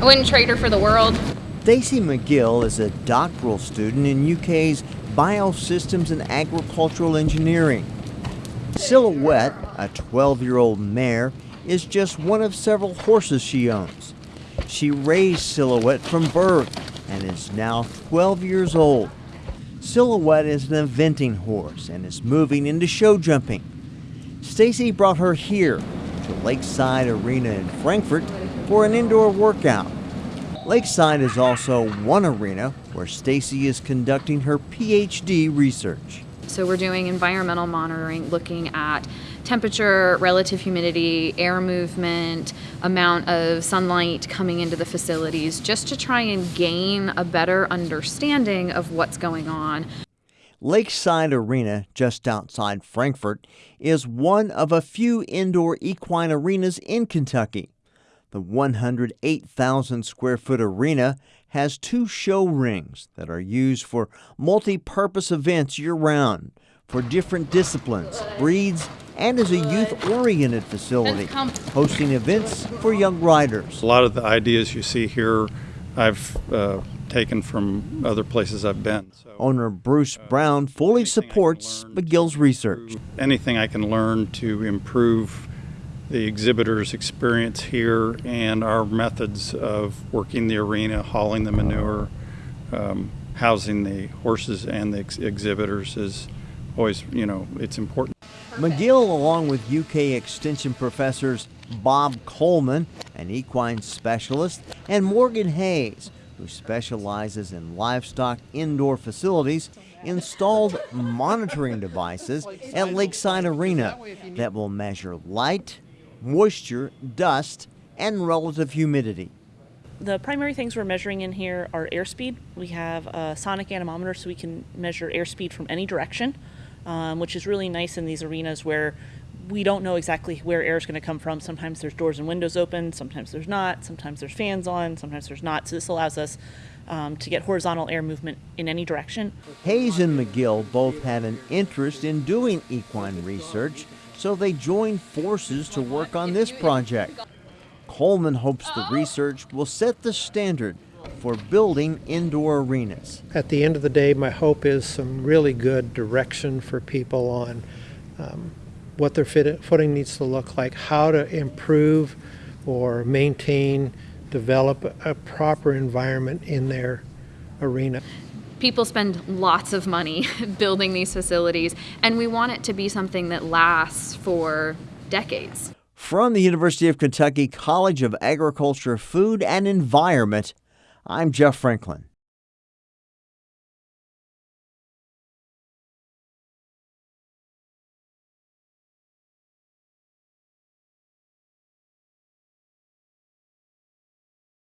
I wouldn't trade her for the world. Stacy McGill is a doctoral student in UK's Biosystems and Agricultural Engineering. Silhouette, a 12 year old mare, is just one of several horses she owns. She raised Silhouette from birth and is now 12 years old. Silhouette is an eventing horse and is moving into show jumping. Stacy brought her here to Lakeside Arena in Frankfort for an indoor workout. Lakeside is also one arena where Stacy is conducting her PhD research. So we're doing environmental monitoring, looking at temperature, relative humidity, air movement, amount of sunlight coming into the facilities, just to try and gain a better understanding of what's going on. Lakeside Arena, just outside Frankfort, is one of a few indoor equine arenas in Kentucky. The 108,000 square foot arena has two show rings that are used for multi purpose events year round for different disciplines, breeds, and as a youth oriented facility, hosting events for young riders. A lot of the ideas you see here I've uh, taken from other places I've been. So, Owner Bruce Brown fully supports McGill's research. Anything I can learn to improve the exhibitors' experience here and our methods of working the arena, hauling the manure, um, housing the horses and the ex exhibitors is always, you know, it's important. McGill, along with UK Extension professors Bob Coleman, an equine specialist, and Morgan Hayes, who specializes in livestock indoor facilities, installed monitoring devices at Lakeside Arena that will measure light, moisture, dust, and relative humidity. The primary things we're measuring in here are airspeed. We have a sonic anemometer so we can measure airspeed from any direction, um, which is really nice in these arenas where we don't know exactly where air is going to come from. Sometimes there's doors and windows open, sometimes there's not, sometimes there's fans on, sometimes there's not. So this allows us um, to get horizontal air movement in any direction. Hayes and McGill both had an interest in doing equine research so they joined forces to work on this project. Coleman hopes the research will set the standard for building indoor arenas. At the end of the day, my hope is some really good direction for people on um, what their footing needs to look like, how to improve or maintain, develop a proper environment in their arena people spend lots of money building these facilities, and we want it to be something that lasts for decades. From the University of Kentucky College of Agriculture, Food and Environment, I'm Jeff Franklin.